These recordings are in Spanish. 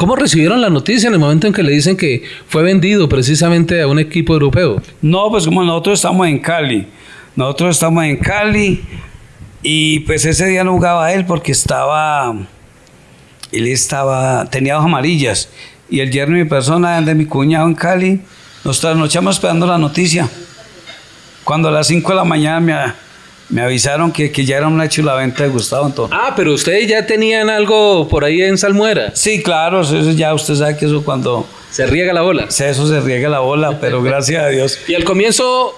¿Cómo recibieron la noticia en el momento en que le dicen que fue vendido precisamente a un equipo europeo? No, pues como nosotros estamos en Cali, nosotros estamos en Cali y pues ese día no jugaba él porque estaba, él estaba, tenía dos amarillas y el yerno y mi persona de mi cuñado en Cali, nos trasnochamos esperando la noticia. Cuando a las 5 de la mañana me me avisaron que, que ya era una hecho la venta de Gustavo Antonio. Ah, pero ustedes ya tenían algo por ahí en Salmuera. Sí, claro, eso ya usted sabe que eso cuando... Se riega la bola. Eso se riega la bola, pero gracias a Dios. Y al comienzo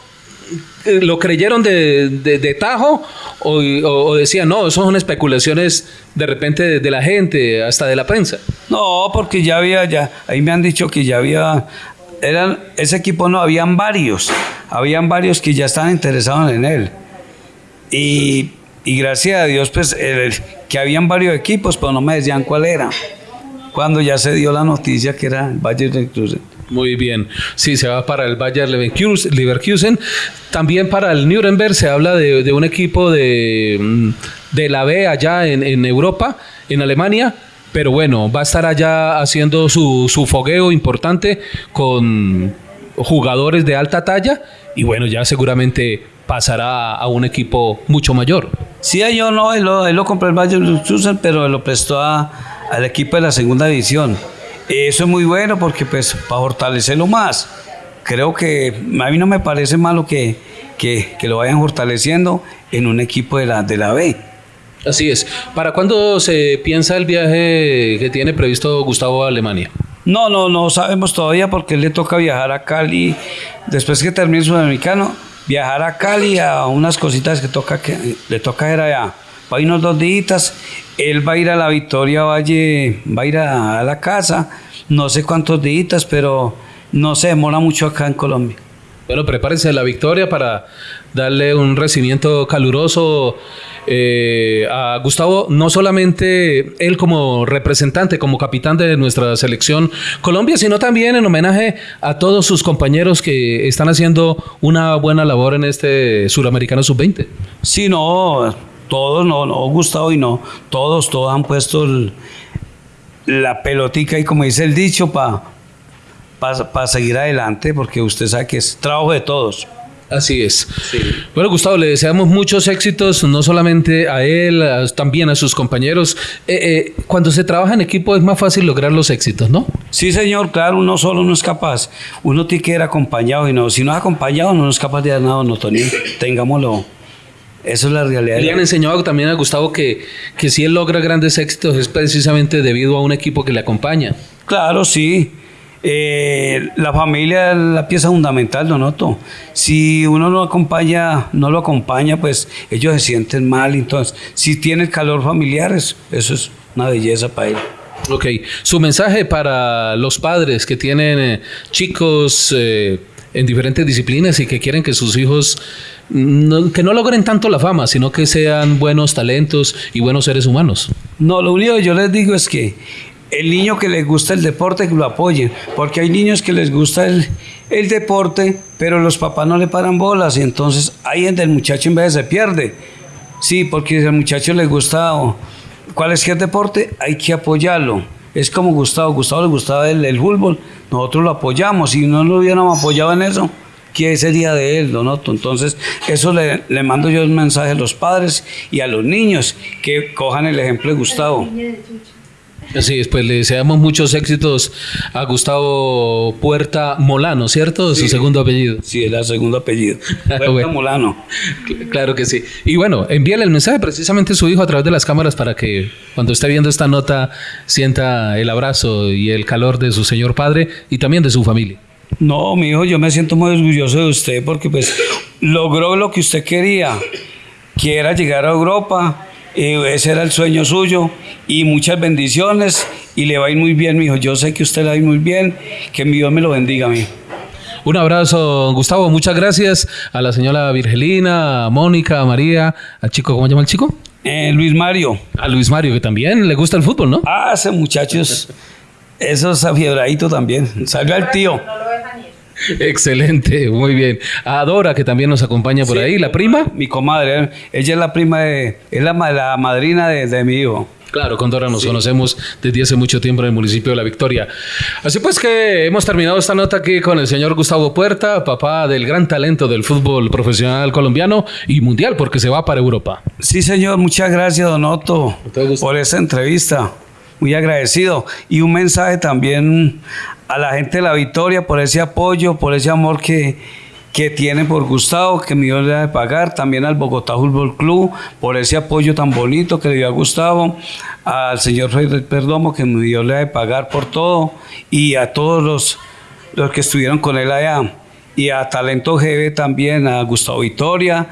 lo creyeron de, de, tajo o, o, decían, no, eso son especulaciones de repente de, la gente, hasta de la prensa. No, porque ya había, ya, ahí me han dicho que ya había, eran, ese equipo no, habían varios, habían varios que ya estaban interesados en él. Y, gracias a Dios, pues, que habían varios equipos, pero no me decían cuál era. Cuando ya se dio la noticia que era el Bayern Leverkusen. Muy bien. Sí, se va para el Bayern Leverkusen. También para el Nuremberg se habla de, un equipo de, mm, de, la B allá en, en, Europa, en Alemania. Pero bueno, va a estar allá haciendo su, su fogueo importante con jugadores de alta talla. Y bueno, ya seguramente pasará a un equipo mucho mayor. Sí, yo no, él lo, lo compró el Bayern pero lo prestó al equipo de la segunda división. Eso es muy bueno porque pues para fortalecerlo más, creo que a mí no me parece malo que, que, que lo vayan fortaleciendo en un equipo de la, de la B. Así es. ¿Para cuándo se piensa el viaje que tiene previsto Gustavo a Alemania? No, no, no sabemos todavía porque le toca viajar a Cali después que termine el sudamericano viajar a Cali a unas cositas que toca que le toca ir allá. Va a ir unos dos días, él va a ir a la Victoria Valle, va a ir a, la casa, no sé cuántos días, pero no se demora mucho acá en Colombia. Bueno, prepárense la victoria para darle un recibimiento caluroso eh, a Gustavo, no solamente él como representante, como capitán de nuestra selección Colombia, sino también en homenaje a todos sus compañeros que están haciendo una buena labor en este suramericano sub-20. Sí, no, todos, no, no, Gustavo y no, todos, todos han puesto la pelotica y como dice el dicho, para para seguir adelante, porque usted sabe que es trabajo de todos. Así es. Bueno, Gustavo, le deseamos muchos éxitos, no solamente a él, también a sus compañeros. Eh, eh, cuando se trabaja en equipo es más fácil lograr los éxitos, ¿no? Sí, señor, claro, uno solo no es capaz. Uno tiene que ir acompañado y no, si no es acompañado, no es capaz de dar nada, no, Tony. Tengámoslo. Eso es la realidad. Le han enseñado también a Gustavo que, que si él logra grandes éxitos es precisamente debido a un equipo que le acompaña. Claro, sí. Eh, la familia es la pieza fundamental, Donoto. Si uno no acompaña, no lo acompaña, pues ellos se sienten mal. Entonces, si tiene calor familiar, eso es una belleza para él. Ok, su mensaje para los padres que tienen eh, chicos eh, en diferentes disciplinas y que quieren que sus hijos que no logren tanto la fama, sino que sean buenos talentos y buenos seres humanos. No, lo único que yo les digo es que el niño que les gusta el deporte, que lo apoyen, porque hay niños que les gusta el, deporte, pero los papás no le paran bolas, y entonces ahí el muchacho en vez se pierde. Sí, porque si al muchacho le gusta cuál es que el deporte, hay que apoyarlo. Es como Gustavo, Gustavo le gustaba el, el fútbol, nosotros lo apoyamos, si no lo hubiéramos apoyado en eso, ¿qué sería de él, Donoto? Entonces, eso le, le mando yo un mensaje a los padres y a los niños, que cojan el ejemplo de Gustavo. Así es, pues le deseamos muchos éxitos a Gustavo Puerta Molano, ¿cierto? Su segundo apellido. Sí, es el segundo apellido. Puerta Molano. Claro que sí. Y bueno, envíale el mensaje precisamente a su hijo a través de las cámaras para que cuando esté viendo esta nota sienta el abrazo y el calor de su señor padre y también de su familia. No, mi hijo, yo me siento muy orgulloso de usted porque pues logró lo que usted quería, que era llegar a Europa ese era el sueño suyo y muchas bendiciones y le va a ir muy bien, mi hijo. Yo sé que usted le va a ir muy bien, que mi Dios me lo bendiga, mi Un abrazo, Gustavo. Muchas gracias a la señora Virgelina, a Mónica, a María, al chico, ¿cómo se llama el chico? Eh, Luis Mario. A Luis Mario, que también le gusta el fútbol, ¿no? Ah, ese muchacho es, Eso es afiebradito también. Salga el tío. Excelente, muy bien. Adora, que también nos acompaña por ahí, la prima. Mi comadre, ella es la prima de, es la, la madrina de, de mi hijo. Claro, con Dora nos conocemos desde hace mucho tiempo en el municipio de La Victoria. Así pues que hemos terminado esta nota aquí con el señor Gustavo Puerta, papá del gran talento del fútbol profesional colombiano y mundial, porque se va para Europa. Sí, señor, muchas gracias, Don Otto, por esa entrevista. Muy agradecido. Y un mensaje también a la gente de La Victoria por ese apoyo, por ese amor que, que tiene por Gustavo, que me dio de pagar, también al Bogotá Fútbol Club, por ese apoyo tan bonito que le dio a Gustavo, al señor Rey del Perdomo, que me dio de pagar por todo, y a todos los, los que estuvieron con él allá, y a Talento GB también, a Gustavo Victoria,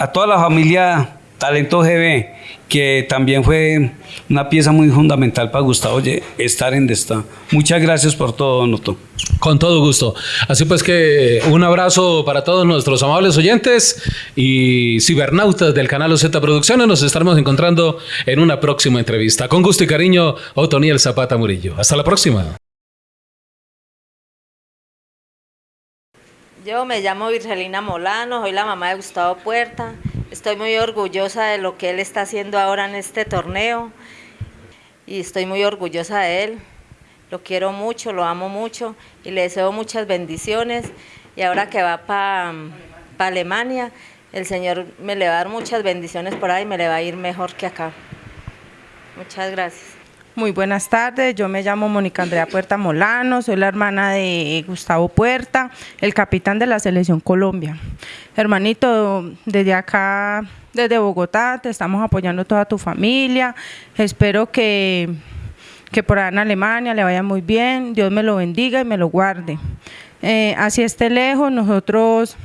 a toda la familia Talento GB, que también fue una pieza muy fundamental para Gustavo estar en esta. Muchas gracias por todo, Noto. Con todo gusto. Así pues que un abrazo para todos nuestros amables oyentes y cibernautas del canal OZ Producciones. Nos estaremos encontrando en una próxima entrevista. Con gusto y cariño, Otoniel Zapata Murillo. Hasta la próxima. Yo me llamo Virgelina Molano, soy la mamá de Gustavo Puerta. Estoy muy orgullosa de lo que él está haciendo ahora en este torneo y estoy muy orgullosa de él. Lo quiero mucho, lo amo mucho y le deseo muchas bendiciones. Y ahora que va para Alemania, el Señor me le va a dar muchas bendiciones por ahí y me le va a ir mejor que acá. Muchas gracias. Muy buenas tardes, yo me llamo Mónica Andrea Puerta Molano, soy la hermana de Gustavo Puerta, el capitán de la Selección Colombia. Hermanito, desde acá, desde Bogotá, te estamos apoyando toda tu familia, espero que, que por allá en Alemania le vaya muy bien, Dios me lo bendiga y me lo guarde. Eh, así esté lejos, nosotros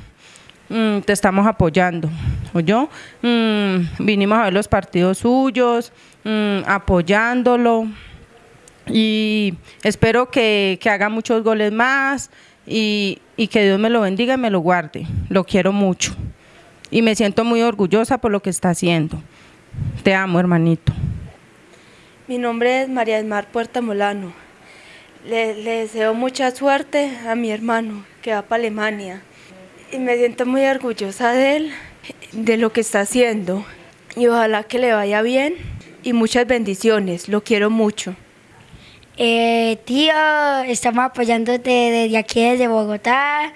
mm, te estamos apoyando, ¿o yo? Mm, vinimos a ver los partidos suyos, Mm, apoyándolo y espero que, haga muchos goles más y, que Dios me lo bendiga y me lo guarde. Lo quiero mucho y me siento muy orgullosa por lo que está haciendo. Te amo, hermanito. Mi nombre es María Mar Puerta Molano. Le, le, deseo mucha suerte a mi hermano que va para Alemania. Y me siento muy orgullosa de él, de lo que está haciendo. Y ojalá que le vaya bien y muchas bendiciones. Lo quiero mucho. Eh, tío, estamos apoyándote desde aquí, desde Bogotá.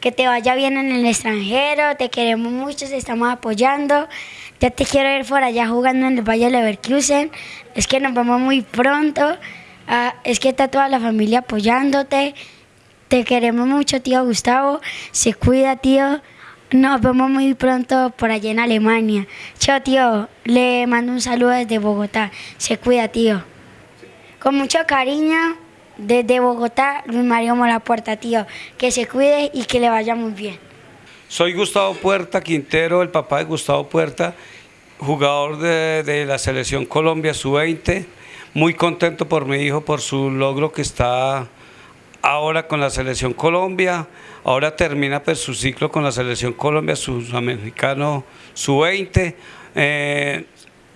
Que te vaya bien en el extranjero. Te queremos mucho, te estamos apoyando. Ya te quiero ir por allá jugando en el Valle Leverkusen. Es que nos vamos muy pronto. Ah, es que está toda la familia apoyándote. Te queremos mucho, tío Gustavo. Se cuida, tío. Nos vemos muy pronto por allá en Alemania. Chao, tío. Le mando un saludo desde Bogotá. Se cuida, tío. Con mucho cariño, desde Bogotá, Luis Mario Puerta, tío. Que se cuide y que le vaya muy bien. Soy Gustavo Puerta Quintero, el papá de Gustavo Puerta, jugador de, de la selección Colombia Sub-20. Muy contento por mi hijo, por su logro que está ahora con la selección Colombia. Ahora termina pues, su ciclo con la selección Colombia, sudamericano sub-20. Eh,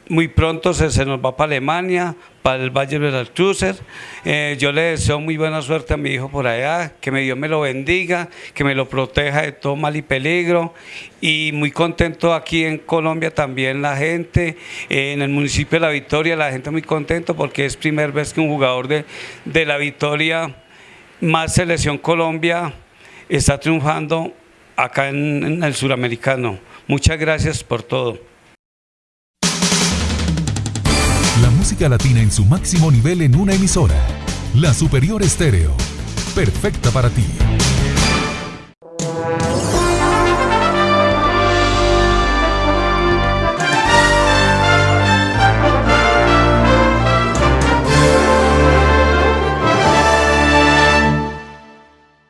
muy pronto se, nos va para Alemania, para el Valle de las yo le deseo muy buena suerte a mi hijo por allá, que me Dios me lo bendiga, que me lo proteja de todo mal y peligro. Y muy contento aquí en Colombia también la gente, eh, en el municipio de La Victoria, la gente muy contento porque es primera vez que un jugador de, de La Victoria, más selección Colombia, está triunfando acá en, el suramericano. Muchas gracias por todo. La música latina en su máximo nivel en una emisora. La Superior Estéreo. Perfecta para ti.